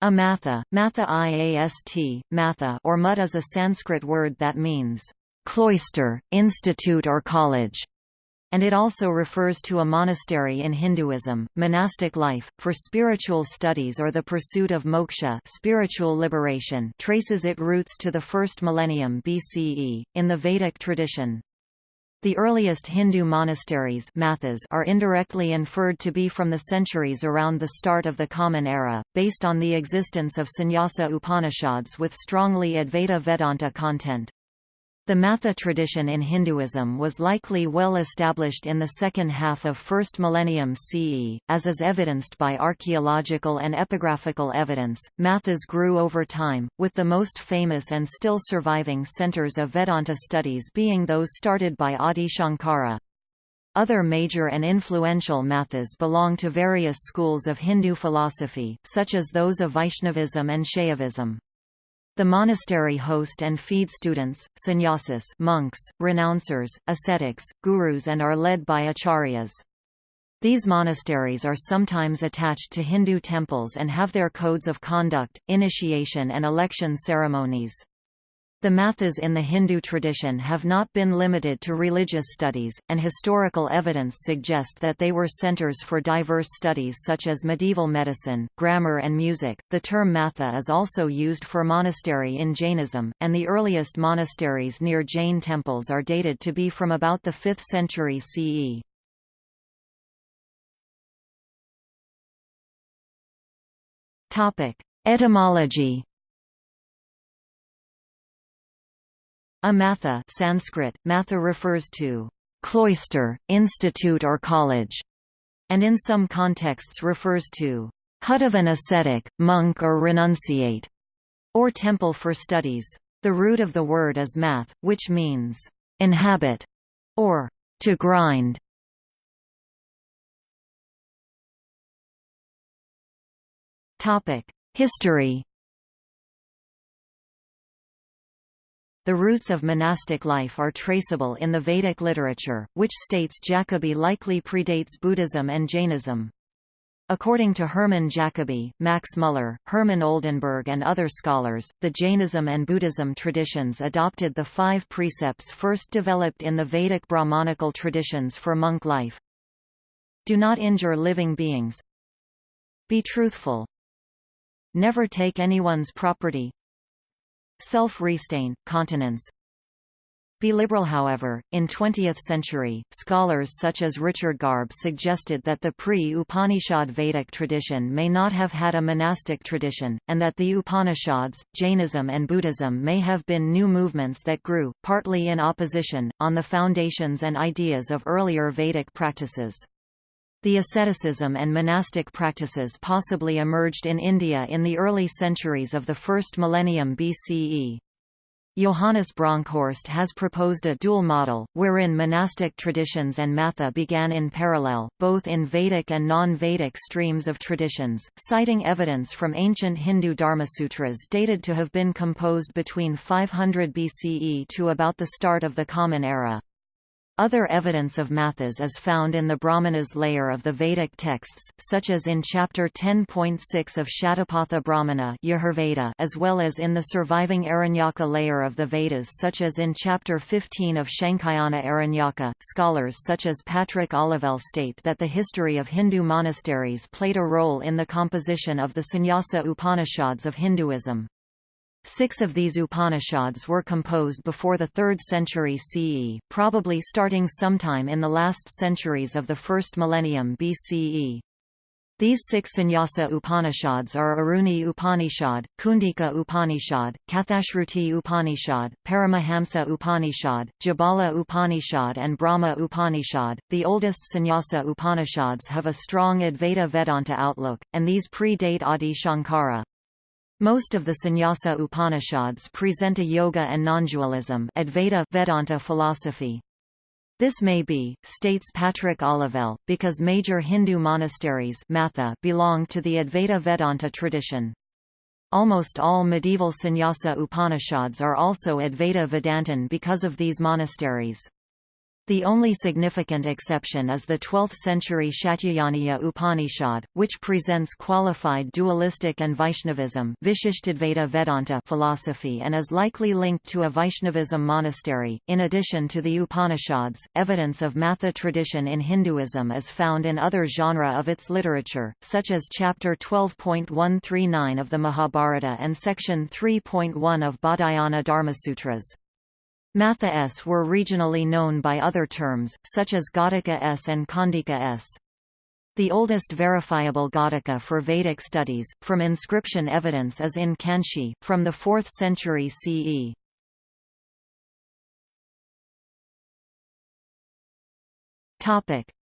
A matha, iast, matha or mut is a Sanskrit word that means cloister, institute or college and it also refers to a monastery in Hinduism. Monastic life, for spiritual studies or the pursuit of moksha spiritual liberation traces its roots to the first millennium BCE, in the Vedic tradition. The earliest Hindu monasteries mathas are indirectly inferred to be from the centuries around the start of the Common Era, based on the existence of Sannyasa Upanishads with strongly Advaita Vedanta content. The Matha tradition in Hinduism was likely well established in the second half of 1st millennium CE, as is evidenced by archaeological and epigraphical evidence. Mathas grew over time, with the most famous and still surviving centers of Vedanta studies being those started by Adi Shankara. Other major and influential mathas belong to various schools of Hindu philosophy, such as those of Vaishnavism and Shaivism. The monastery host and feed students, sannyasis monks, renouncers, ascetics, gurus and are led by acharyas. These monasteries are sometimes attached to Hindu temples and have their codes of conduct, initiation and election ceremonies. The mathas in the Hindu tradition have not been limited to religious studies, and historical evidence suggest that they were centers for diverse studies such as medieval medicine, grammar, and music. The term matha is also used for monastery in Jainism, and the earliest monasteries near Jain temples are dated to be from about the 5th century CE. Etymology A matha Sanskrit, matha refers to cloister, institute or college, and in some contexts refers to hut of an ascetic, monk or renunciate, or temple for studies. The root of the word is math, which means inhabit or to grind. History The roots of monastic life are traceable in the Vedic literature, which states Jacobi likely predates Buddhism and Jainism. According to Hermann Jacobi, Max Muller, Hermann Oldenberg and other scholars, the Jainism and Buddhism traditions adopted the five precepts first developed in the Vedic Brahmanical traditions for monk life. Do not injure living beings. Be truthful. Never take anyone's property. Self-restraint, continence, be liberal however, in 20th century, scholars such as Richard Garb suggested that the pre-Upanishad Vedic tradition may not have had a monastic tradition, and that the Upanishads, Jainism and Buddhism may have been new movements that grew, partly in opposition, on the foundations and ideas of earlier Vedic practices. The asceticism and monastic practices possibly emerged in India in the early centuries of the first millennium BCE. Johannes Bronkhorst has proposed a dual model, wherein monastic traditions and matha began in parallel, both in Vedic and non-Vedic streams of traditions, citing evidence from ancient Hindu Dharmasutras dated to have been composed between 500 BCE to about the start of the Common Era. Other evidence of mathas is found in the Brahmanas layer of the Vedic texts, such as in Chapter 10.6 of Shatapatha Brahmana as well as in the surviving Aranyaka layer of the Vedas such as in Chapter 15 of Shankhayana Aranyaka. Scholars such as Patrick Olivelle state that the history of Hindu monasteries played a role in the composition of the Sannyasa Upanishads of Hinduism. Six of these Upanishads were composed before the 3rd century CE, probably starting sometime in the last centuries of the first millennium BCE. These six Sannyasa Upanishads are Aruni Upanishad, Kundika Upanishad, Kathashruti Upanishad, Paramahamsa Upanishad, Jabala Upanishad and Brahma Upanishad. The oldest Sannyasa Upanishads have a strong Advaita Vedanta outlook, and these predate Adi Shankara. Most of the Sannyasa Upanishads present a yoga and nondualism Advaita Vedanta philosophy. This may be, states Patrick Olivelle, because major Hindu monasteries Matha belong to the Advaita Vedanta tradition. Almost all medieval Sannyasa Upanishads are also Advaita Vedantin because of these monasteries. The only significant exception is the 12th-century Shatyayaniya Upanishad, which presents qualified dualistic and Vaishnavism Vedanta philosophy and is likely linked to a Vaishnavism monastery. In addition to the Upanishads, evidence of Matha tradition in Hinduism is found in other genre of its literature, such as chapter 12.139 of the Mahabharata and section 3.1 of Baudhayana Dharmasutras. Matha S were regionally known by other terms, such as Ghatika S and Khandika S. The oldest verifiable Ghatika for Vedic studies, from inscription evidence is in Kanchi, from the 4th century CE.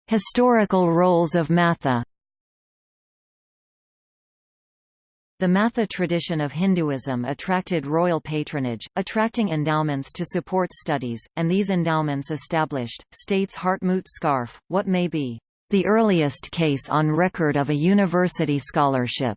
Historical roles of Matha The Matha tradition of Hinduism attracted royal patronage, attracting endowments to support studies, and these endowments established, states Hartmut Scharfe, what may be the earliest case on record of a university scholarship.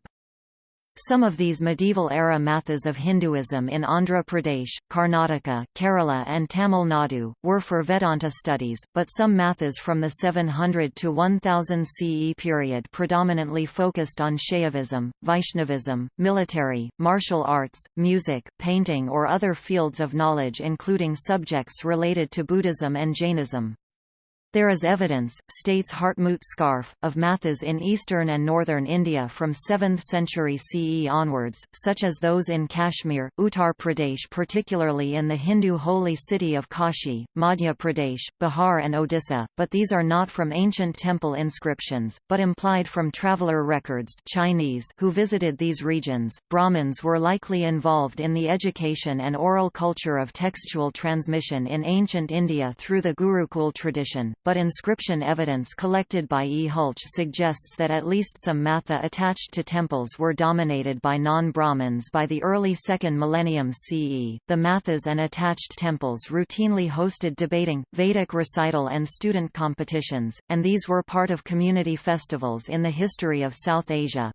Some of these medieval-era mathas of Hinduism in Andhra Pradesh, Karnataka, Kerala and Tamil Nadu, were for Vedanta studies, but some mathas from the 700 to 1000 CE period predominantly focused on Shaivism, Vaishnavism, military, martial arts, music, painting or other fields of knowledge including subjects related to Buddhism and Jainism. There is evidence, states Hartmut Scharfe, of mathas in eastern and northern India from 7th century CE onwards, such as those in Kashmir, Uttar Pradesh particularly in the Hindu holy city of Kashi, Madhya Pradesh, Bihar and Odisha, but these are not from ancient temple inscriptions, but implied from traveller records Chinese who visited these regions. Brahmins were likely involved in the education and oral culture of textual transmission in ancient India through the Gurukul tradition, but inscription evidence collected by E. Hultzsch suggests that at least some matha attached to temples were dominated by non-Brahmins by the early 2nd millennium CE. The mathas and attached temples routinely hosted debating, Vedic recital and student competitions, and these were part of community festivals in the history of South Asia.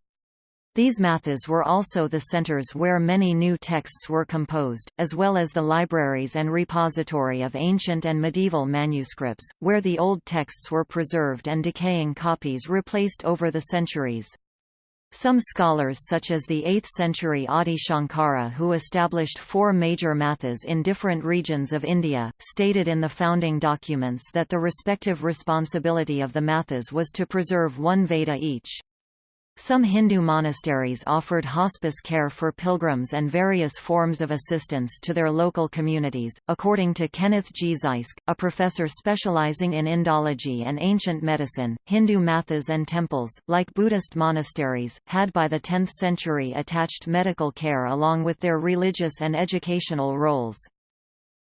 These mathas were also the centers where many new texts were composed, as well as the libraries and repository of ancient and medieval manuscripts, where the old texts were preserved and decaying copies replaced over the centuries. Some scholars such as the 8th-century Adi Shankara who established four major mathas in different regions of India, stated in the founding documents that the respective responsibility of the mathas was to preserve one Veda each. Some Hindu monasteries offered hospice care for pilgrims and various forms of assistance to their local communities. According to Kenneth G. Zysk, a professor specializing in Indology and ancient medicine, Hindu mathas and temples, like Buddhist monasteries, had by the 10th century attached medical care along with their religious and educational roles.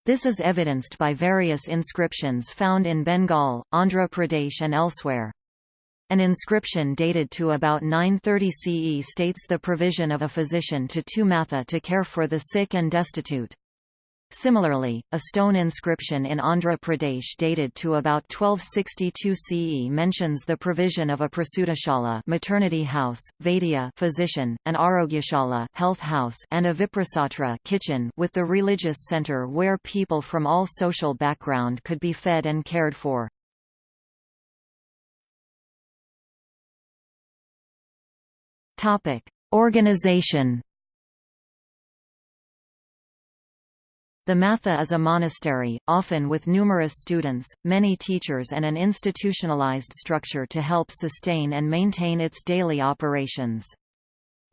This is evidenced by various inscriptions found in Bengal, Andhra Pradesh and elsewhere. An inscription dated to about 930 CE states the provision of a physician to two matha to care for the sick and destitute. Similarly, a stone inscription in Andhra Pradesh dated to about 1262 CE mentions the provision of a prasutashala maternity house, vaidya physician, an arogyashala health house, and a viprasatra kitchen with the religious center where people from all social background could be fed and cared for. Topic: Organization. The Matha is a monastery, often with numerous students, many teachers and an institutionalized structure to help sustain and maintain its daily operations.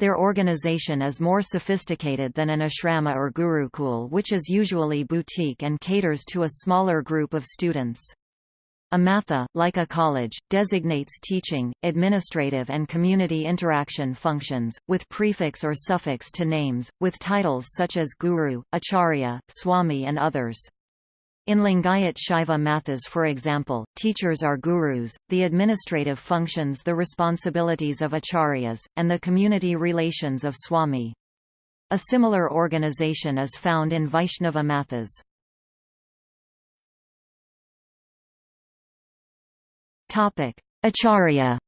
Their organization is more sophisticated than an ashrama or gurukul which is usually boutique and caters to a smaller group of students. A matha, like a college, designates teaching, administrative and community interaction functions, with prefix or suffix to names, with titles such as guru, acharya, swami and others. In Lingayat Shaiva mathas for example, teachers are gurus, the administrative functions the responsibilities of acharyas, and the community relations of swami. A similar organization is found in Vaishnava mathas. Acharya.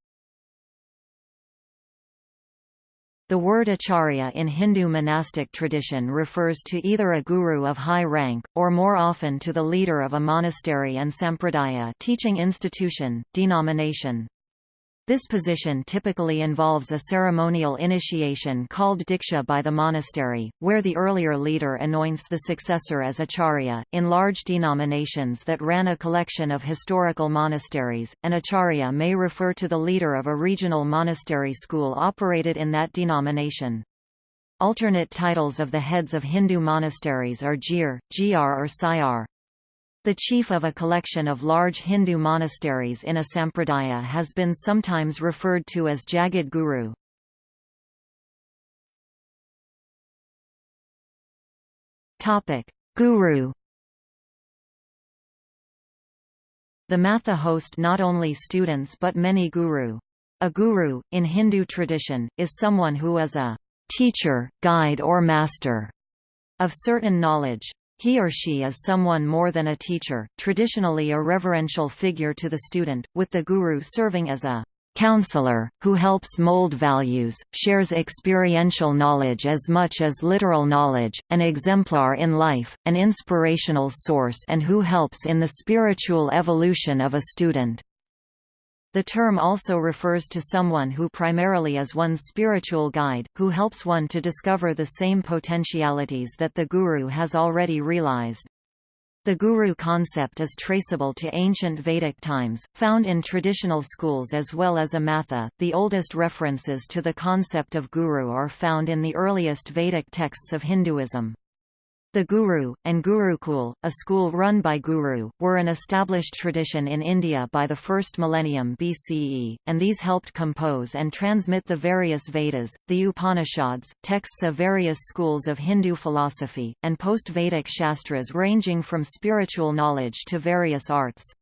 The word acharya in Hindu monastic tradition refers to either a guru of high rank, or more often to the leader of a monastery and sampradaya teaching institution, denomination. This position typically involves a ceremonial initiation called diksha by the monastery, where the earlier leader anoints the successor as acharya. In large denominations that ran a collection of historical monasteries, an acharya may refer to the leader of a regional monastery school operated in that denomination. Alternate titles of the heads of Hindu monasteries are Jir, Jr or Sayar. The chief of a collection of large Hindu monasteries in a sampradaya has been sometimes referred to as Jagad Guru. Guru The Matha host not only students but many guru. A guru, in Hindu tradition, is someone who is a teacher, guide or master of certain knowledge. He or she is someone more than a teacher, traditionally a reverential figure to the student, with the guru serving as a counselor, who helps mold values, shares experiential knowledge as much as literal knowledge, an exemplar in life, an inspirational source and who helps in the spiritual evolution of a student. The term also refers to someone who primarily is one's spiritual guide, who helps one to discover the same potentialities that the guru has already realized. The guru concept is traceable to ancient Vedic times, found in traditional schools as well as Amatha. The oldest references to the concept of guru are found in the earliest Vedic texts of Hinduism. The Guru, and Gurukul, a school run by Guru, were an established tradition in India by the 1st millennium BCE, and these helped compose and transmit the various Vedas, the Upanishads, texts of various schools of Hindu philosophy, and post-Vedic Shastras ranging from spiritual knowledge to various arts.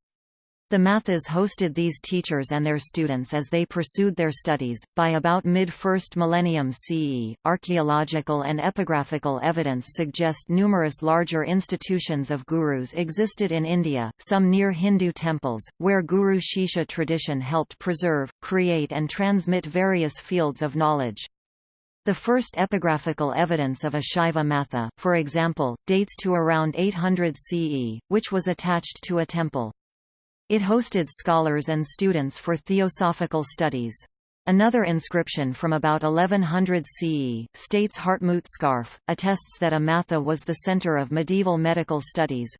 The Mathas hosted these teachers and their students as they pursued their studies. By about mid 1st millennium CE, archaeological and epigraphical evidence suggest numerous larger institutions of gurus existed in India, some near Hindu temples, where Guru Shishya tradition helped preserve, create, and transmit various fields of knowledge. The first epigraphical evidence of a Shaiva Matha, for example, dates to around 800 CE, which was attached to a temple. It hosted scholars and students for theosophical studies. Another inscription from about 1100 CE, states Hartmut Scharfe, attests that Amatha was the center of medieval medical studies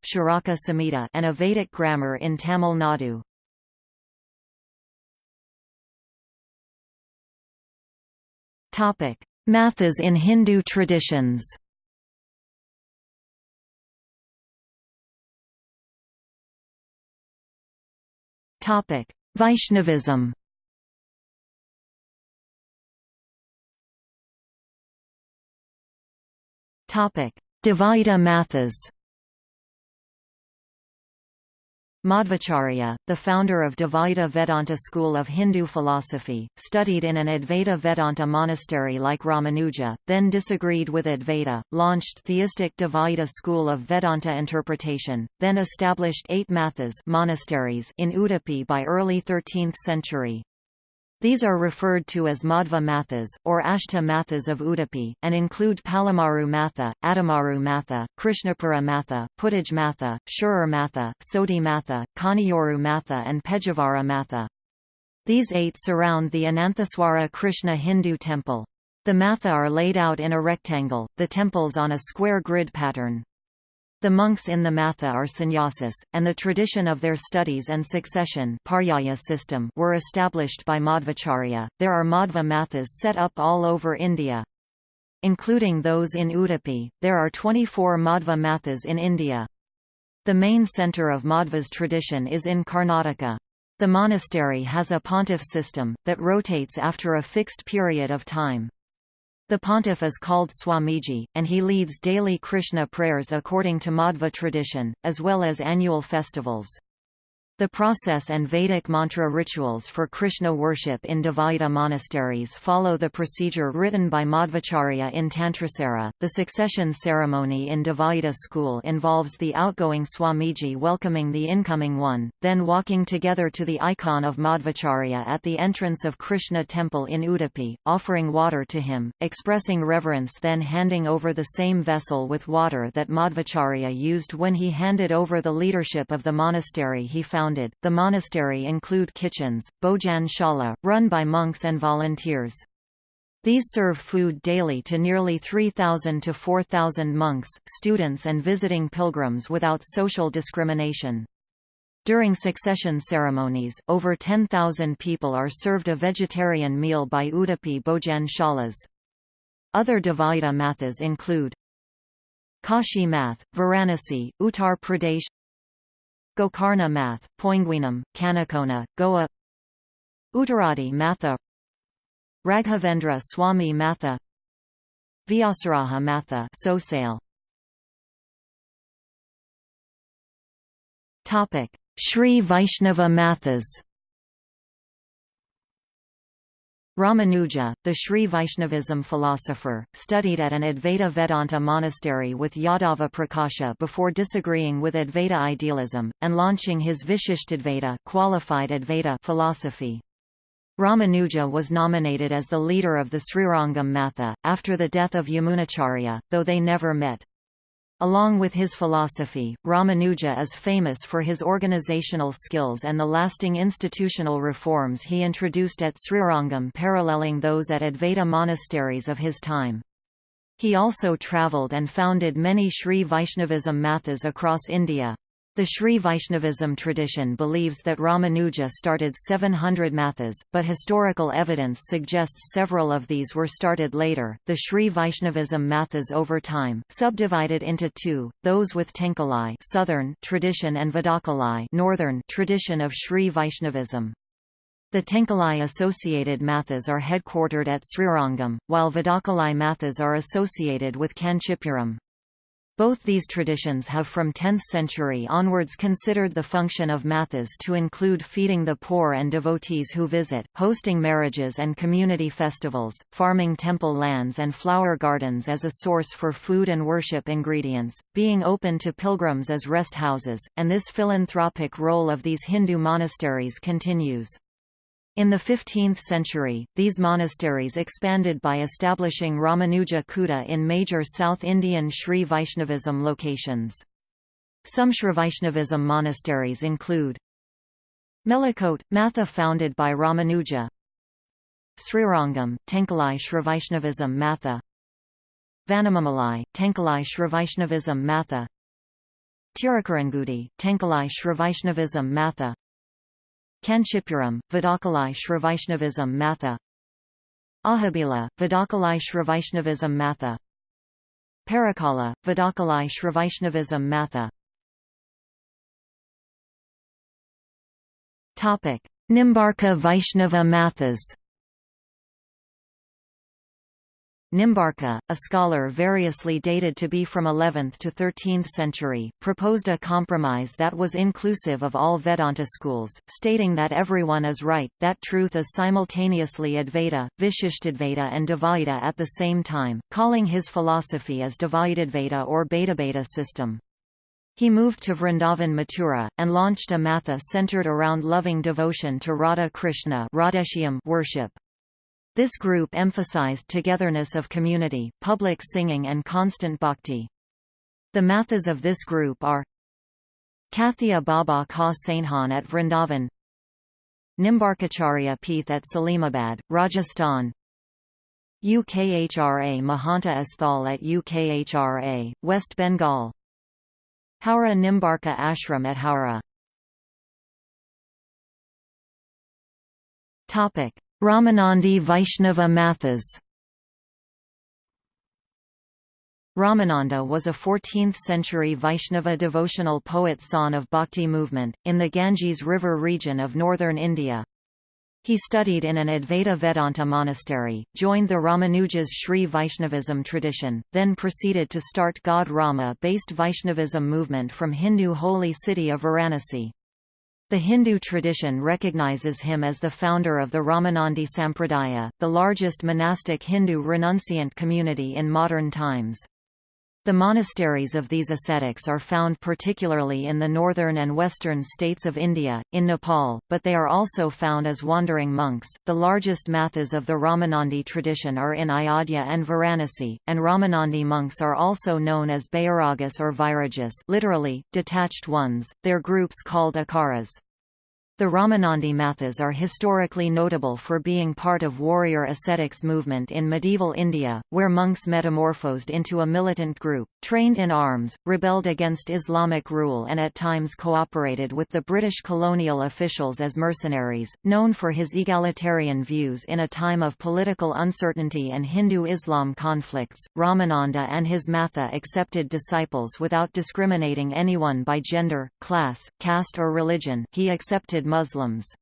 and a Vedic grammar in Tamil Nadu. Mathas in Hindu traditions Vaishnavism. Topic: Dvaita Mathas. Madhvacharya, the founder of Dvaita Vedanta school of Hindu philosophy, studied in an Advaita Vedanta monastery like Ramanuja, then disagreed with Advaita, launched theistic Dvaita school of Vedanta interpretation, then established eight mathas monasteries in Udupi by early 13th century. These are referred to as Madhva Mathas, or Ashta Mathas of Udupi, and include Palamaru Matha, Adamaru Matha, Krishnapura Matha, Puttij Matha, Shirur Matha, Sodhi Matha, Kaniyoru Matha and Pejavara Matha. These eight surround the Ananthaswara Krishna Hindu temple. The matha are laid out in a rectangle, the temples on a square grid pattern. The monks in the Matha are sannyasis, and the tradition of their studies and succession system were established by Madhvacharya. There are Madhva Mathas set up all over India. Including those in Udupi, there are 24 Madhva Mathas in India. The main centre of Madhva's tradition is in Karnataka. The monastery has a pontiff system, that rotates after a fixed period of time. The pontiff is called Swamiji, and he leads daily Krishna prayers according to Madhva tradition, as well as annual festivals. The process and Vedic mantra rituals for Krishna worship in Dvaita monasteries follow the procedure written by Madhvacharya in Tantrasara. The succession ceremony in Dvaita school involves the outgoing Swamiji welcoming the incoming one, then walking together to the icon of Madhvacharya at the entrance of Krishna temple in Udupi, offering water to him, expressing reverence then handing over the same vessel with water that Madhvacharya used when he handed over the leadership of the monastery he founded founded. The monastery include kitchens, Bojan Shala, run by monks and volunteers. These serve food daily to nearly 3,000 to 4,000 monks, students and visiting pilgrims without social discrimination. During succession ceremonies, over 10,000 people are served a vegetarian meal by Udupi Bojan Shalas. Other Dvaita mathas include Kashi Math, Varanasi, Uttar Pradesh Gokarna Math, Poinguinam, Kanakona, Goa. Uttaradi Matha. Raghavendra Swami Matha. Vyasaraja Matha Sosale. Topic. Sri Vaishnava Mathas Ramanuja, the Sri Vaishnavism philosopher, studied at an Advaita Vedanta monastery with Yadava Prakasha before disagreeing with Advaita idealism, and launching his Vishishtadvaita qualified Advaita philosophy. Ramanuja was nominated as the leader of the Srirangam Matha, after the death of Yamunacharya, though they never met. Along with his philosophy, Ramanuja is famous for his organizational skills and the lasting institutional reforms he introduced at Srirangam paralleling those at Advaita monasteries of his time. He also travelled and founded many Sri Vaishnavism mathas across India. The Sri Vaishnavism tradition believes that Ramanuja started 700 mathas, but historical evidence suggests several of these were started later. The Sri Vaishnavism mathas over time subdivided into two: those with Tenkalai southern tradition and Vadakalai northern tradition of Sri Vaishnavism. The Tenkalai associated mathas are headquartered at Srirangam, while Vadakalai mathas are associated with Kanchipuram. Both these traditions have from 10th century onwards considered the function of mathas to include feeding the poor and devotees who visit, hosting marriages and community festivals, farming temple lands and flower gardens as a source for food and worship ingredients, being open to pilgrims as rest houses, and this philanthropic role of these Hindu monasteries continues. In the 15th century, these monasteries expanded by establishing Ramanuja Kuta in major South Indian Sri Vaishnavism locations. Some Vaishnavism monasteries include Melukote, Matha founded by Ramanuja Srirangam, Tenkalai Vaishnavism Matha Vanamamalai, Tenkalai Vaishnavism Matha Tirukurangudi, Tenkalai Vaishnavism Matha Kanchipuram, Vadakalai Shravaishnavism Matha. Ahobila, Vadakalai Shravaishnavism Matha. Parakala, Vadakalai Shravaishnavism Matha. Nimbarka Vaishnava Mathas Nimbarka, a scholar variously dated to be from 11th to 13th century, proposed a compromise that was inclusive of all Vedanta schools, stating that everyone is right, that truth is simultaneously Advaita, Vishishtadvaita and Dvaita at the same time, calling his philosophy as Dvaitadvaita or Bhedabheda system. He moved to Vrindavan Mathura, and launched a matha centered around loving devotion to Radha Krishna worship. This group emphasized togetherness of community, public singing and constant bhakti. The mathas of this group are Kathia Baba Ka Sainhan at Vrindavan Nimbarkacharya Peeth at Salimabad, Rajasthan UKHRA Mahanta Asthal at UKHRA, West Bengal Howrah Nimbarka Ashram at Howrah Topic Ramanandi Vaishnava Mathas Ramananda was a 14th-century Vaishnava devotional poet son of Bhakti movement, in the Ganges River region of northern India. He studied in an Advaita Vedanta monastery, joined the Ramanuja's Sri Vaishnavism tradition, then proceeded to start God Rama-based Vaishnavism movement from Hindu holy city of Varanasi. The Hindu tradition recognizes him as the founder of the Ramanandi Sampradaya, the largest monastic Hindu renunciant community in modern times. The monasteries of these ascetics are found particularly in the northern and western states of India, in Nepal, but they are also found as wandering monks. The largest mathas of the Ramanandi tradition are in Ayodhya and Varanasi, and Ramanandi monks are also known as Bairagas or Vairagas, literally detached ones. Their groups called akharas. The Ramanandi Mathas are historically notable for being part of warrior ascetics movement in medieval India, where monks metamorphosed into a militant group, trained in arms, rebelled against Islamic rule and at times cooperated with the British colonial officials as mercenaries. Known for his egalitarian views in a time of political uncertainty and Hindu-Islam conflicts, Ramananda and his Matha accepted disciples without discriminating anyone by gender, class, caste or religion he accepted Muslims.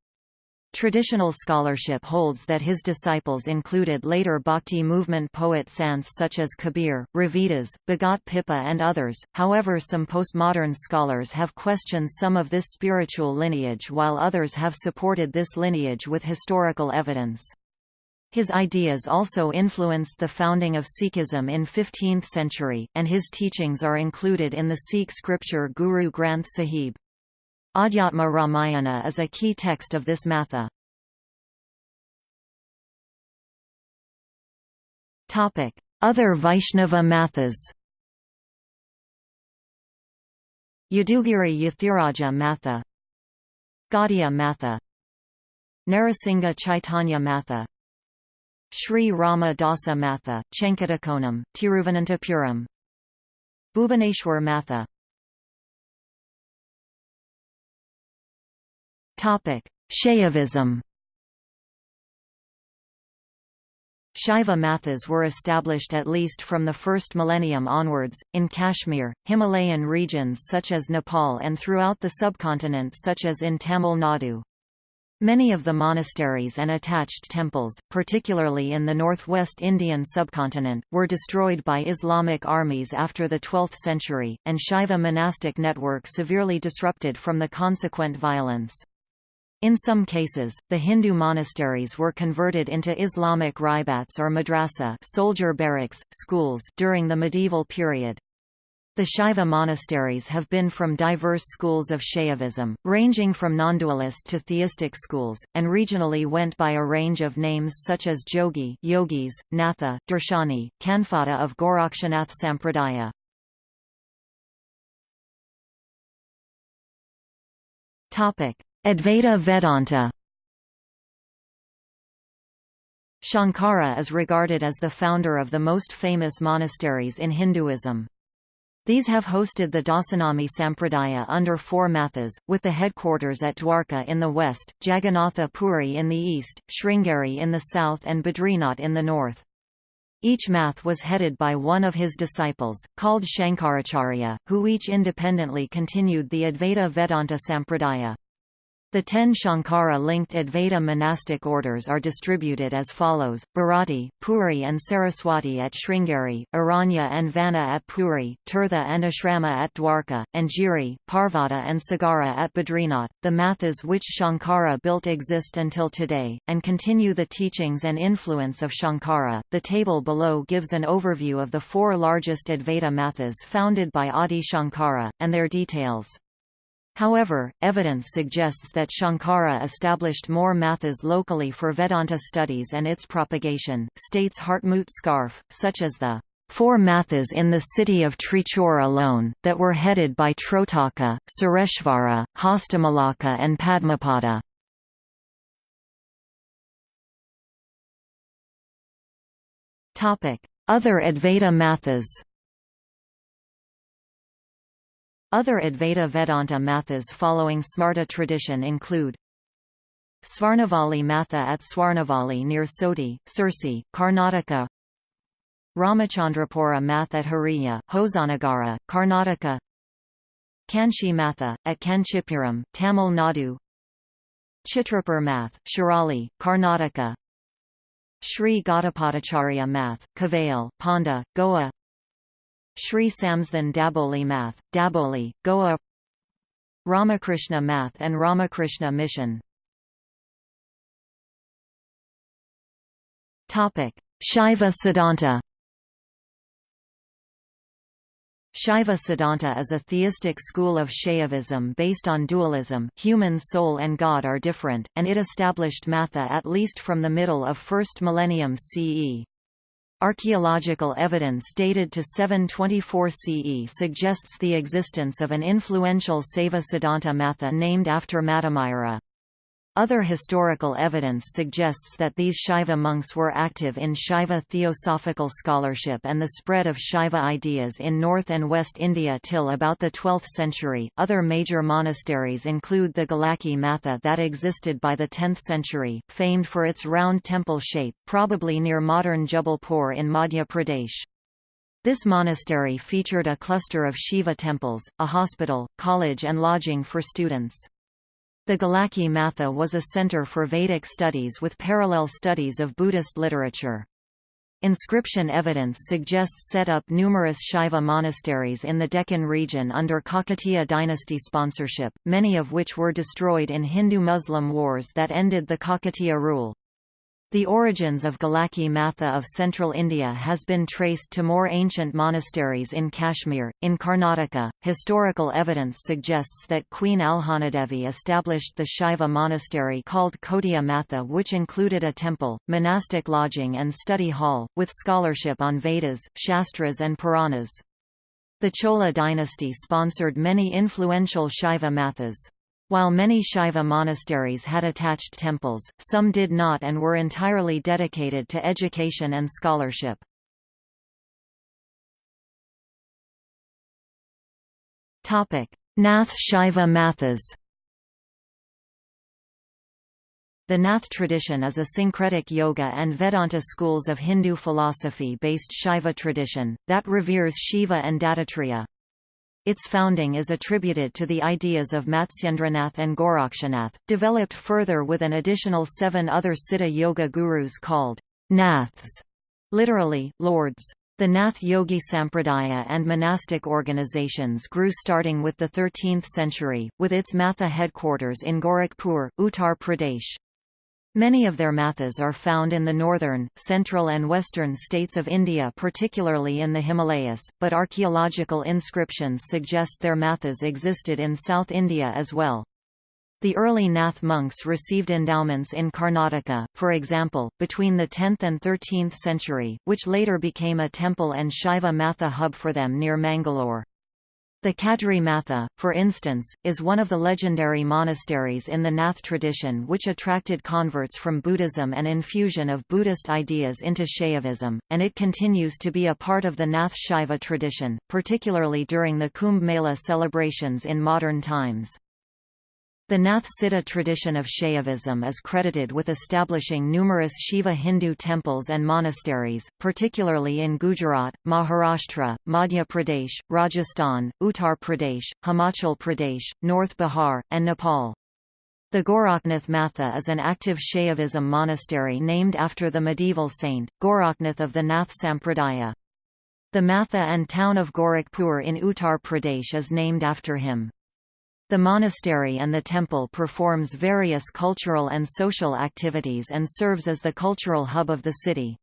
Traditional scholarship holds that his disciples included later Bhakti movement poet sants such as Kabir, Ravidas, Bhagat Pippa and others, however some postmodern scholars have questioned some of this spiritual lineage while others have supported this lineage with historical evidence. His ideas also influenced the founding of Sikhism in 15th century, and his teachings are included in the Sikh scripture Guru Granth Sahib. Adhyatma Ramayana is a key text of this matha. Other Vaishnava mathas. Yadugiri Yathiraja Matha. Gaudiya Matha. Narasingha Chaitanya Matha. Sri Rama Dasa Matha, Chenkatakonam, Tiruvananthapuram. Bhubaneswar Matha Shaivism Shaiva mathas were established at least from the first millennium onwards, in Kashmir, Himalayan regions such as Nepal and throughout the subcontinent such as in Tamil Nadu. Many of the monasteries and attached temples, particularly in the northwest Indian subcontinent, were destroyed by Islamic armies after the 12th century, and Shaiva monastic network severely disrupted from the consequent violence. In some cases, the Hindu monasteries were converted into Islamic ribats or madrasa soldier barracks, schools during the medieval period. The Shaiva monasteries have been from diverse schools of Shaivism, ranging from non-dualist to theistic schools, and regionally went by a range of names such as Jogi yogis, Natha, Darshani, Kanfata of Gorakshanath Sampradaya. Topic: Advaita Vedanta Shankara is regarded as the founder of the most famous monasteries in Hinduism. These have hosted the Dasanami Sampradaya under four mathas, with the headquarters at Dwarka in the west, Jagannatha Puri in the east, Sringeri in the south and Badrinath in the north. Each math was headed by one of his disciples, called Shankaracharya, who each independently continued the Advaita Vedanta Sampradaya. The ten Shankara-linked Advaita monastic orders are distributed as follows, Bharati, Puri and Saraswati at Sringeri, Aranya and Vana at Puri, Tirtha and Ashrama at Dwarka, and Giri, Parvata and Sagara at Badrinath. The mathas which Shankara built exist until today, and continue the teachings and influence of Shankara. The table below gives an overview of the four largest Advaita mathas founded by Adi Shankara, and their details. However, evidence suggests that Shankara established more mathas locally for Vedanta studies and its propagation, states Hartmut Scharfe, such as the four mathas in the city of Trichur alone, that were headed by Trotaka, Sureshvara, Hastamalaka and Padmapada. Other Advaita mathas Other Advaita Vedanta mathas following Smarta tradition include Swarnavali Matha at Swarnavali near Soti, Sirsi, Karnataka Ramachandrapura Math at Hariya, Hosanagara, Karnataka Kanchi Matha, at Kanchipuram, Tamil Nadu Chitrapur Math, Shirali, Karnataka Sri Gaudapadacharya Math, Kavail, Ponda, Goa Sri Samsthan Daboli Math, Daboli, Goa. Ramakrishna Math and Ramakrishna Mission. Shaiva Siddhanta. Shaiva Siddhanta is a theistic school of Shaivism based on dualism. Human soul and God are different, and it established Matha at least from the middle of 1st millennium CE. Archaeological evidence dated to 724 CE suggests the existence of an influential Saiva Siddhanta Matha named after Mattamira. Other historical evidence suggests that these Shaiva monks were active in Shaiva theosophical scholarship and the spread of Shaiva ideas in North and West India till about the 12th century. Other major monasteries include the Golaki Matha that existed by the 10th century, famed for its round temple shape, probably near modern Jabalpur in Madhya Pradesh. This monastery featured a cluster of Shiva temples, a hospital, college and lodging for students. The Golaki Matha was a center for Vedic studies with parallel studies of Buddhist literature. Inscription evidence suggests set up numerous Shaiva monasteries in the Deccan region under Kakatiya dynasty sponsorship, many of which were destroyed in Hindu-Muslim wars that ended the Kakatiya rule. The origins of Golaki Matha of central India has been traced to more ancient monasteries in Kashmir. In Karnataka, historical evidence suggests that Queen Alhanadevi established the Shaiva monastery called Kotiya Matha, which included a temple, monastic lodging, and study hall, with scholarship on Vedas, Shastras, and Puranas. The Chola dynasty sponsored many influential Shaiva Mathas. While many Shaiva monasteries had attached temples, some did not and were entirely dedicated to education and scholarship. Nath Shaiva Mathas The Nath tradition is a syncretic yoga and Vedanta schools of Hindu philosophy-based Shaiva tradition, that reveres Shiva and Dattatreya. Its founding is attributed to the ideas of Matsyendranath and Gorakshanath, developed further with an additional seven other Siddha Yoga gurus called Naths, literally, lords. The Nath Yogi Sampradaya and monastic organizations grew starting with the 13th century, with its Matha headquarters in Gorakhpur, Uttar Pradesh. Many of their mathas are found in the northern, central and western states of India particularly in the Himalayas, but archaeological inscriptions suggest their mathas existed in South India as well. The early Nath monks received endowments in Karnataka, for example, between the 10th and 13th century, which later became a temple and Shaiva Matha hub for them near Mangalore. The Kadri Matha, for instance, is one of the legendary monasteries in the Nath tradition which attracted converts from Buddhism and infusion of Buddhist ideas into Shaivism, and it continues to be a part of the Nath Shaiva tradition, particularly during the Kumbh Mela celebrations in modern times. The Nath Siddha tradition of Shaivism is credited with establishing numerous Shiva Hindu temples and monasteries, particularly in Gujarat, Maharashtra, Madhya Pradesh, Rajasthan, Uttar Pradesh, Himachal Pradesh, North Bihar, and Nepal. The Goraknath Matha is an active Shaivism monastery named after the medieval saint, Goraknath of the Nath Sampradaya. The Matha and town of Gorakhpur in Uttar Pradesh is named after him. The monastery and the temple performs various cultural and social activities and serves as the cultural hub of the city.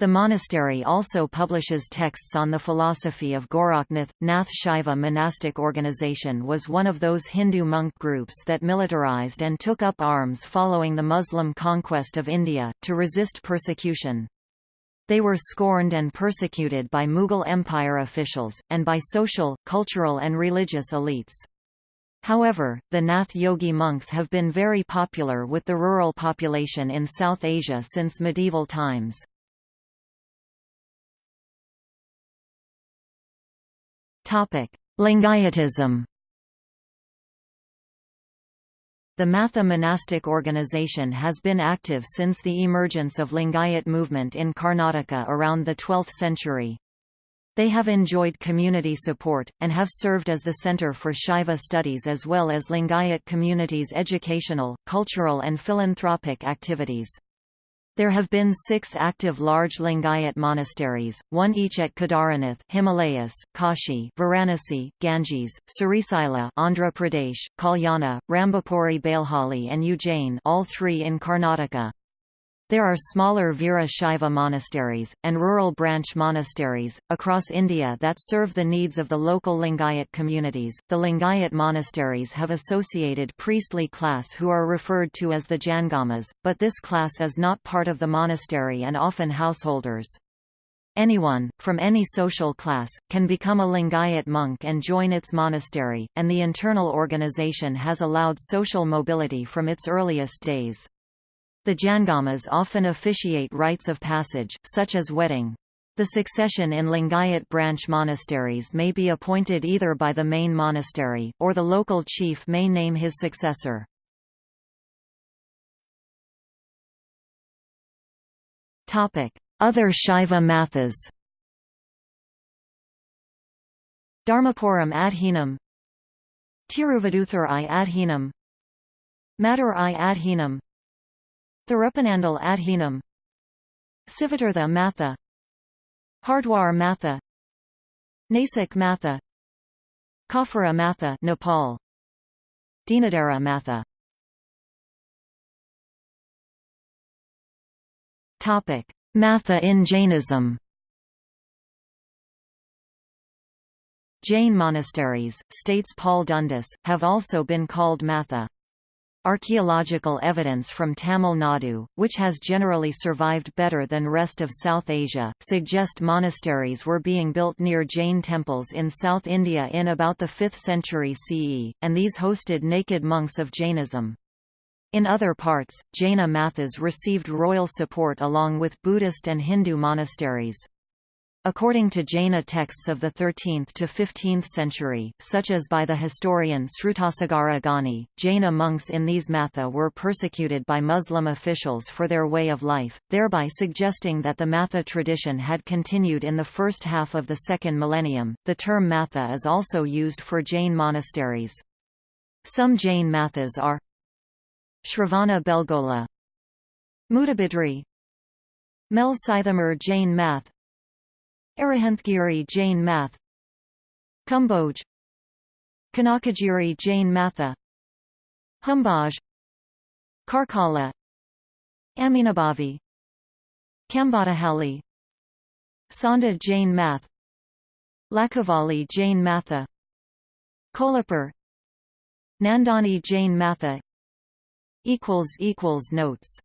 The monastery also publishes texts on the philosophy of Goraknath. Nath Shaiva monastic organization was one of those Hindu monk groups that militarized and took up arms following the Muslim conquest of India, to resist persecution. They were scorned and persecuted by Mughal Empire officials, and by social, cultural and religious elites. However, the Nath Yogi monks have been very popular with the rural population in South Asia since medieval times. Lingayatism The Matha monastic organization has been active since the emergence of Lingayat movement in Karnataka around the 12th century. They have enjoyed community support, and have served as the center for Shaiva studies as well as Lingayat communities' educational, cultural and philanthropic activities. There have been six active large Lingayat monasteries, one each at Kedaranath Himalayas, Kashi Varanasi, Ganges, Srisila Andhra Pradesh, Kalyana, Rambapuri Bailhali and Ujjain all three in Karnataka. There are smaller Veera Shaiva monasteries, and rural branch monasteries, across India that serve the needs of the local Lingayat communities. The Lingayat monasteries have associated priestly class who are referred to as the Jangamas, but this class is not part of the monastery and often householders. Anyone, from any social class, can become a Lingayat monk and join its monastery, and the internal organization has allowed social mobility from its earliest days. The Jangamas often officiate rites of passage, such as wedding. The succession in Lingayat branch monasteries may be appointed either by the main monastery, or the local chief may name his successor. Other Shaiva mathas Dharmapuram Adhinam Tiruvaduthur i Adhinam Madurai Adhinam Thirupanandal Adhinam. Sivatirtha Matha. Hardwar Matha. Nasik Matha. Kafara Matha Nepal. Dinadara Matha. Topic. Matha in Jainism. Jain monasteries, states Paul Dundas, have also been called Matha. Archaeological evidence from Tamil Nadu, which has generally survived better than rest of South Asia, suggest monasteries were being built near Jain temples in South India in about the 5th century CE, and these hosted naked monks of Jainism. In other parts, Jaina mathas received royal support along with Buddhist and Hindu monasteries. According to Jaina texts of the 13th to 15th century, such as by the historian Srutasagara Gani, Jaina monks in these matha were persecuted by Muslim officials for their way of life, thereby suggesting that the matha tradition had continued in the first half of the second millennium. The term matha is also used for Jain monasteries. Some Jain mathas are Shravana Belgola Mudabidri Mel Sithamur Jain Math Arahantgiri Jain Math. Kumbhoj. Kanakagiri Jain Matha. Humbaj. Karkala. Aminabhavi Kambadahalli Sonda Jain Math. Lakavali Jain Matha. Kolhapur. Nandani Jain Matha. Notes